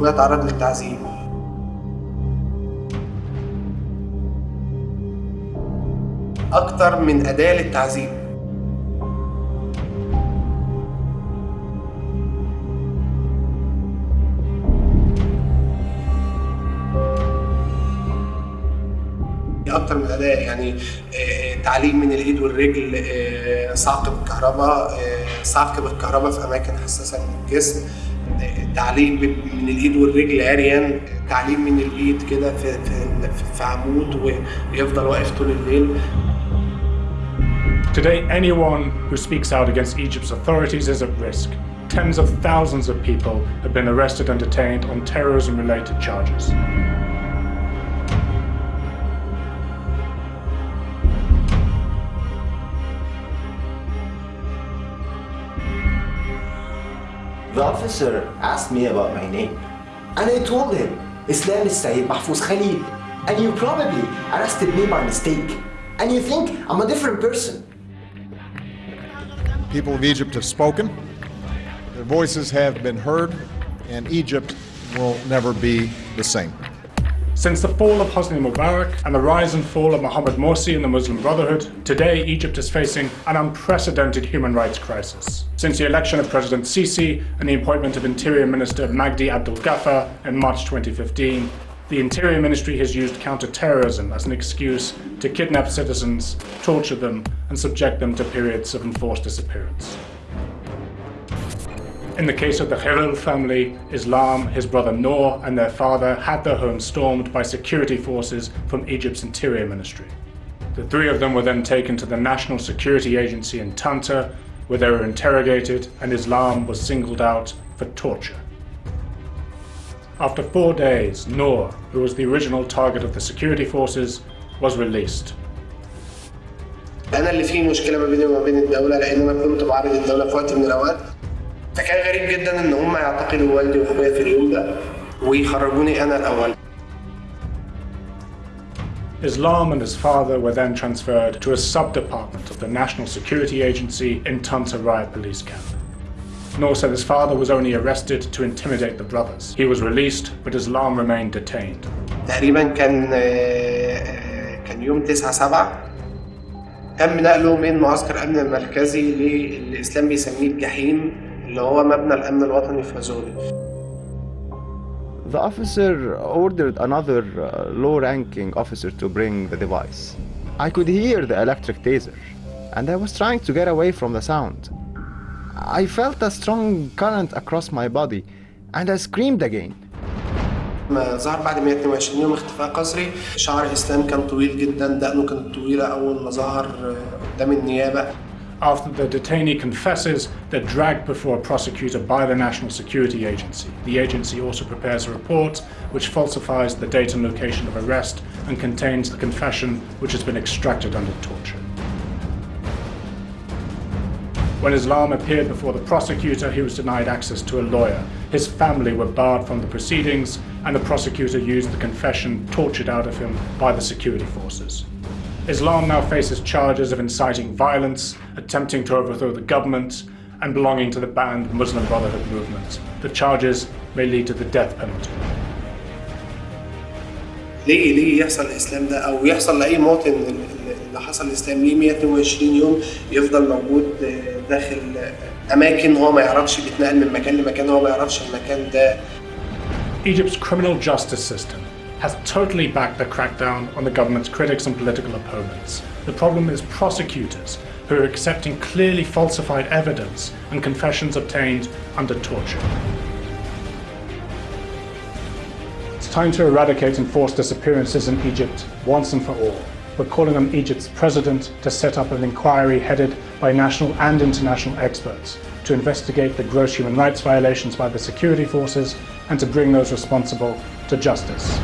واخويا أتعرض للتعذيب. أكتر من أداة للتعذيب. أكتر من أداة يعني آه، تعليم من الإيد والرجل آه، صعق بالكهرباء آه، صعق بالكهرباء في أماكن حساسة من الجسم آه، تعليم من الايد والرجل عريان آه، تعليم من الايد كده في في عمود ويفضل واقف طول الليل Today, anyone who speaks out against Egypt's authorities is at risk. Tens of thousands of people have been arrested and detained on terrorism related charges. The officer asked me about my name, and I told him Islam is Sayyid Mahfouz Khalil, and you probably arrested me by mistake, and you think I'm a different person. People of Egypt have spoken, their voices have been heard, and Egypt will never be the same. Since the fall of Hosni Mubarak and the rise and fall of Mohammed Morsi and the Muslim Brotherhood, today Egypt is facing an unprecedented human rights crisis. Since the election of President Sisi and the appointment of Interior Minister Magdi Abdel Ghaffar in March 2015, the Interior Ministry has used counter-terrorism as an excuse to kidnap citizens, torture them, and subject them to periods of enforced disappearance. In the case of the Khalil family, Islam, his brother Noor, and their father had their home stormed by security forces from Egypt's Interior Ministry. The three of them were then taken to the National Security Agency in Tanta, where they were interrogated, and Islam was singled out for torture. After four days, Noor, who was the original target of the security forces, was released. انا اللي فيه مشكله ما بيني وما بين الدوله لان انا كنت بعرض الدوله في وقت من الاوقات فكان غريب جدا ان هم يعتقلوا والدي واخويا في اليوم ده ويخرجوني أنا الأول Islam and his father were then transferred to a sub-department of the National Security Agency in Tanta Riot Police Camp. Noor said his father was only arrested to intimidate the brothers. He was released, but Islam remained detained. تقريبا كان آه، آه، كان يوم 9 7 تم نقله من معسكر الامن المركزي للاسلام بيسميه الجحيم اللي هو مبنى الامن الوطني في فازولي The officer ordered another uh, low-ranking officer to bring the device. I could hear the electric taser, and I was trying to get away from the sound. I felt a strong current across my body, and I screamed again. لما ظهر بعد 122 يوم اختفاء قسري شعر اسلام كان طويل جدا دقنه كانت طويله اول ما ظهر آه، قدام النيابه after the detainee confesses, they're dragged before a prosecutor by the National Security Agency. The agency also prepares a report which falsifies the date and location of arrest and contains the confession which has been extracted under torture. When Islam appeared before the prosecutor, he was denied access to a lawyer. His family were barred from the proceedings, and the prosecutor used the confession tortured out of him by the security forces. Islam now faces charges of inciting violence, attempting to overthrow the government, and belonging to the banned Muslim Brotherhood movement. The charges may lead to the death penalty. ليه ليه يحصل الاسلام ده او يحصل لاي مواطن اللي حصل الاسلام ليه 122 يوم يفضل موجود آه، داخل آه، اماكن هو ما يعرفش بيتنقل من مكان لمكان هو ما يعرفش المكان ده Egypt's criminal justice system has totally backed the crackdown on the government's critics and political opponents. The problem is prosecutors who are accepting clearly falsified evidence and confessions obtained under torture. It's time to eradicate enforced disappearances in Egypt once and for all. We're calling on Egypt's president to set up an inquiry headed by national and international experts to investigate the gross human rights violations by the security forces and to bring those responsible to justice.